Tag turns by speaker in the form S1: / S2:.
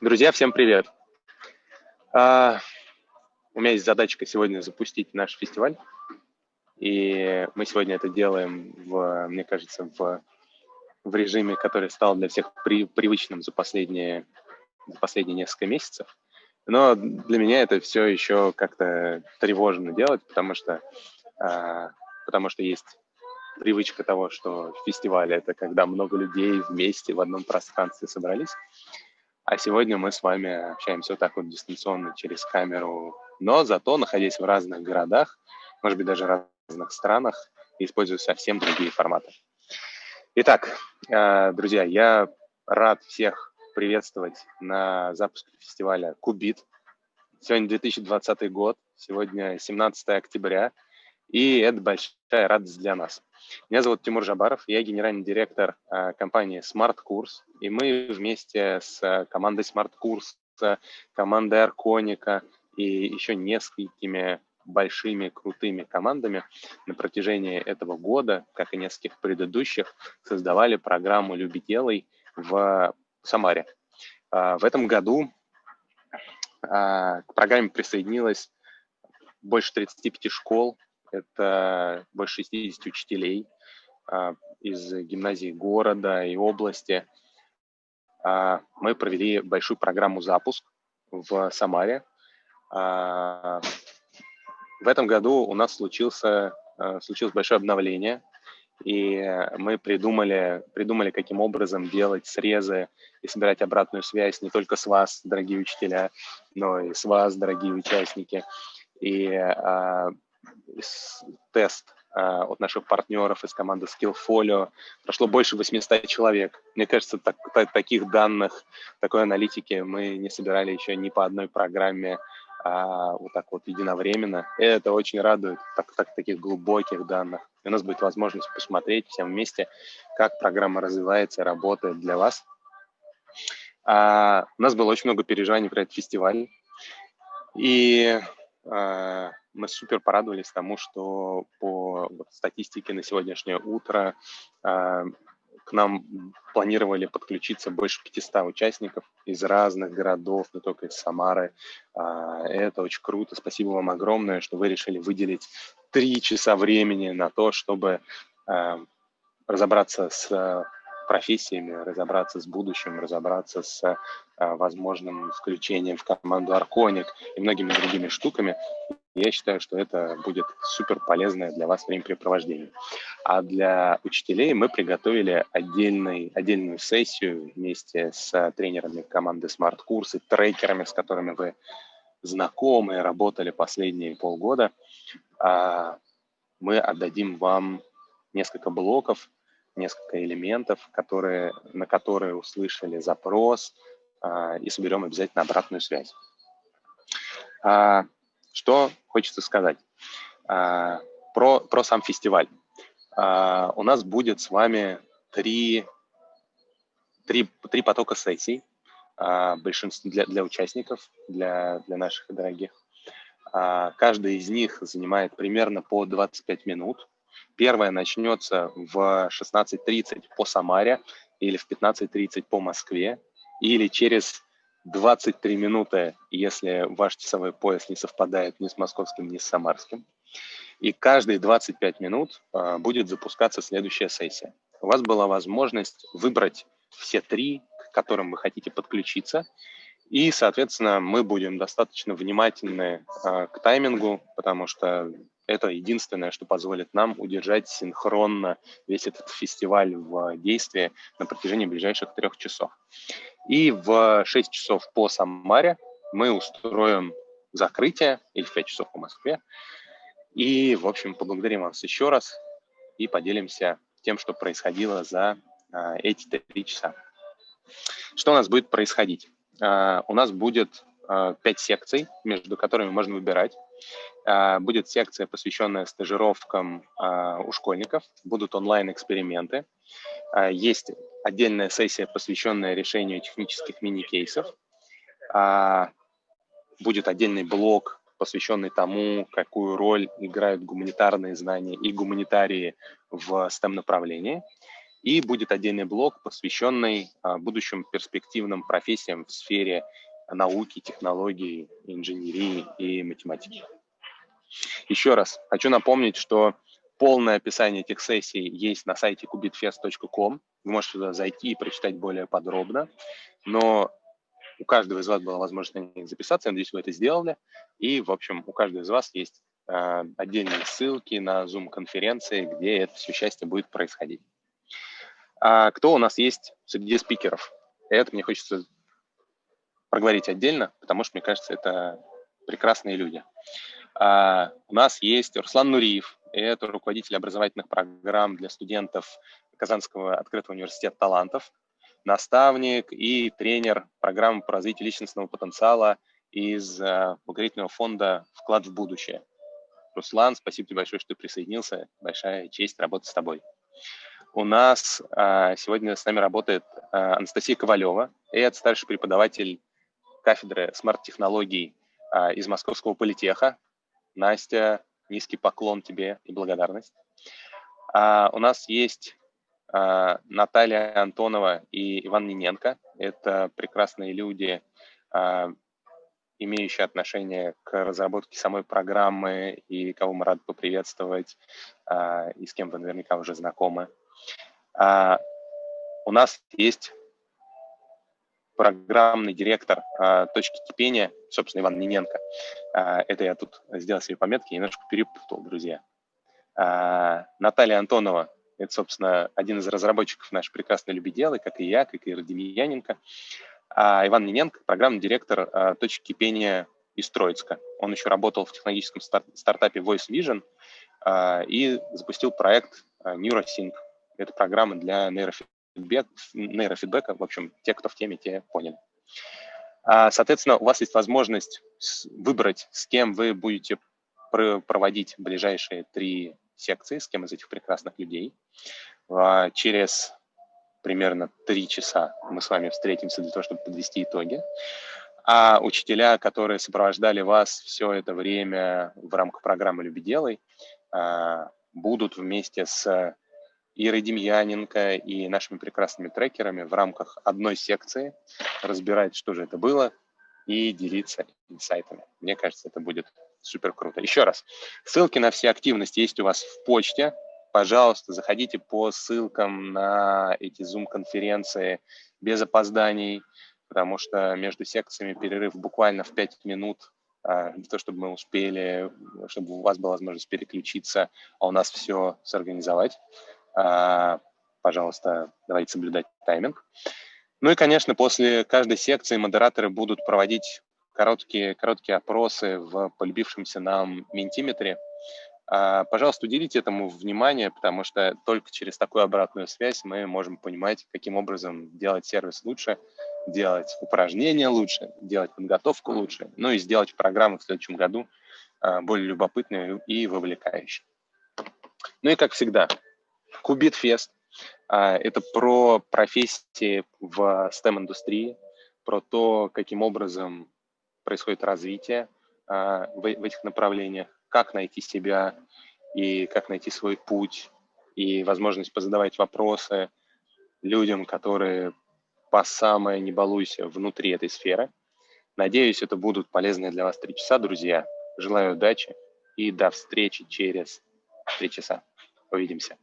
S1: Друзья, всем привет! А, у меня есть задачка сегодня запустить наш фестиваль. И мы сегодня это делаем, в, мне кажется, в, в режиме, который стал для всех при, привычным за последние, за последние несколько месяцев. Но для меня это все еще как-то тревожно делать, потому что, а, потому что есть привычка того, что фестиваль – это когда много людей вместе в одном пространстве собрались. А сегодня мы с вами общаемся вот так вот дистанционно через камеру, но зато находясь в разных городах, может быть, даже разных странах, используя совсем другие форматы. Итак, э, друзья, я рад всех приветствовать на запуске фестиваля Кубит. Сегодня 2020 год, сегодня 17 октября, и это большая радость для нас. Меня зовут Тимур Жабаров, я генеральный директор э, компании Smart Kurs, и мы вместе с э, командой Smart Kurs, командой Арконика и еще несколькими большими крутыми командами на протяжении этого года, как и нескольких предыдущих, создавали программу «Люби делай» в Самаре. Э, в этом году к программе присоединилось больше 35 школ это больше 60 учителей а, из гимназий города и области. А, мы провели большую программу «Запуск» в Самаре. А, в этом году у нас случился, случилось большое обновление, и мы придумали, придумали, каким образом делать срезы и собирать обратную связь не только с вас, дорогие учителя, но и с вас, дорогие участники. И тест а, от наших партнеров из команды Skillfolio. Прошло больше 800 человек. Мне кажется, так, так, таких данных, такой аналитики мы не собирали еще ни по одной программе а, вот так вот единовременно. И это очень радует, так, так, таких глубоких данных. И у нас будет возможность посмотреть всем вместе, как программа развивается и работает для вас. А, у нас было очень много переживаний про этот фестиваль. И мы супер порадовались тому, что по статистике на сегодняшнее утро э, к нам планировали подключиться больше 500 участников из разных городов, не только из Самары. Э, это очень круто. Спасибо вам огромное, что вы решили выделить три часа времени на то, чтобы э, разобраться с профессиями, разобраться с будущим, разобраться с э, возможным включением в команду Арконик и многими другими штуками. Я считаю, что это будет супер полезное для вас времяпрепровождение. А для учителей мы приготовили отдельный, отдельную сессию вместе с тренерами команды Smart Курсы, трекерами, с которыми вы знакомы, работали последние полгода. А, мы отдадим вам несколько блоков, несколько элементов, которые, на которые услышали запрос, а, и соберем обязательно обратную связь. Что хочется сказать а, про, про сам фестиваль. А, у нас будет с вами три, три, три потока сессий а, большинство, для, для участников, для, для наших дорогих. А, каждый из них занимает примерно по 25 минут. Первая начнется в 16.30 по Самаре или в 15.30 по Москве, или через 23 минуты, если ваш часовой пояс не совпадает ни с московским, ни с самарским. И каждые 25 минут э, будет запускаться следующая сессия. У вас была возможность выбрать все три, к которым вы хотите подключиться. И, соответственно, мы будем достаточно внимательны э, к таймингу, потому что это единственное, что позволит нам удержать синхронно весь этот фестиваль в действии на протяжении ближайших трех часов. И в 6 часов по Самаре мы устроим закрытие, или в 5 часов по Москве. И, в общем, поблагодарим вас еще раз и поделимся тем, что происходило за а, эти три часа. Что у нас будет происходить? А, у нас будет а, пять секций, между которыми можно выбирать. А, будет секция, посвященная стажировкам а, у школьников, будут онлайн-эксперименты. А, есть отдельная сессия, посвященная решению технических мини-кейсов. Будет отдельный блок, посвященный тому, какую роль играют гуманитарные знания и гуманитарии в STEM-направлении. И будет отдельный блок, посвященный будущим перспективным профессиям в сфере науки, технологий, инженерии и математики. Еще раз хочу напомнить, что полное описание этих сессий есть на сайте kubitfest.com. Вы можете туда зайти и прочитать более подробно. Но у каждого из вас была возможность на них записаться. Я надеюсь, вы это сделали. И, в общем, у каждого из вас есть э, отдельные ссылки на Zoom-конференции, где это все счастье будет происходить. А кто у нас есть среди спикеров? Это мне хочется проговорить отдельно, потому что, мне кажется, это прекрасные люди. А, у нас есть Руслан Нуриев, это руководитель образовательных программ для студентов Казанского открытого университета талантов, наставник и тренер программы по развитию личностного потенциала из а, благотворительного фонда «Вклад в будущее». Руслан, спасибо тебе большое, что ты присоединился. Большая честь работать с тобой. У нас а, сегодня с нами работает а, Анастасия Ковалева, это старший преподаватель кафедры смарт-технологий а, из Московского политеха. Настя, низкий поклон тебе и благодарность. А, у нас есть а, Наталья Антонова и Иван Ниненко. Это прекрасные люди, имеющие отношение к разработке самой программы и кого мы рады поприветствовать, и с кем вы наверняка уже знакомы. У нас есть программный директор а, точки кипения, собственно, Иван Ниненко. А, это я тут сделал себе пометки, немножко перепутал, друзья. А, Наталья Антонова, это, собственно, один из разработчиков нашей прекрасной «Любиделы», как и я, как и Радимияненко. А Иван Ниненко, программный директор а, точки кипения из Троицка. Он еще работал в технологическом стар стартапе Voice Vision а, и запустил проект а, NeuroSync. Это программа для фидбэк, нейрофидбэка, в общем, те, кто в теме, те поняли. А, соответственно, у вас есть возможность выбрать, с кем вы будете проводить ближайшие три секции, с кем из этих прекрасных людей. А, через примерно три часа мы с вами встретимся для того, чтобы подвести итоги. А учителя, которые сопровождали вас все это время в рамках программы «Люби, делай», а, будут вместе с Ирой Демьяненко и нашими прекрасными трекерами в рамках одной секции разбирать, что же это было, и делиться инсайтами. Мне кажется, это будет супер круто. Еще раз, ссылки на все активности есть у вас в почте. Пожалуйста, заходите по ссылкам на эти Zoom-конференции без опозданий, потому что между секциями перерыв буквально в 5 минут а, для того, чтобы мы успели, чтобы у вас была возможность переключиться, а у нас все сорганизовать. А, пожалуйста, давайте соблюдать тайминг. Ну и, конечно, после каждой секции модераторы будут проводить короткие, короткие опросы в полюбившемся нам Ментиметре. А, пожалуйста, уделите этому внимание, потому что только через такую обратную связь мы можем понимать, каким образом делать сервис лучше, делать упражнения лучше, делать подготовку лучше, ну и сделать программу в следующем году а, более любопытной и вовлекающей. Ну и как всегда, Кубитфест а, – это про профессии в STEM-индустрии, про то, каким образом происходит развитие а, в этих направлениях, как найти себя и как найти свой путь, и возможность позадавать вопросы людям, которые по самое не балуйся внутри этой сферы. Надеюсь, это будут полезные для вас три часа, друзья. Желаю удачи и до встречи через три часа. Увидимся.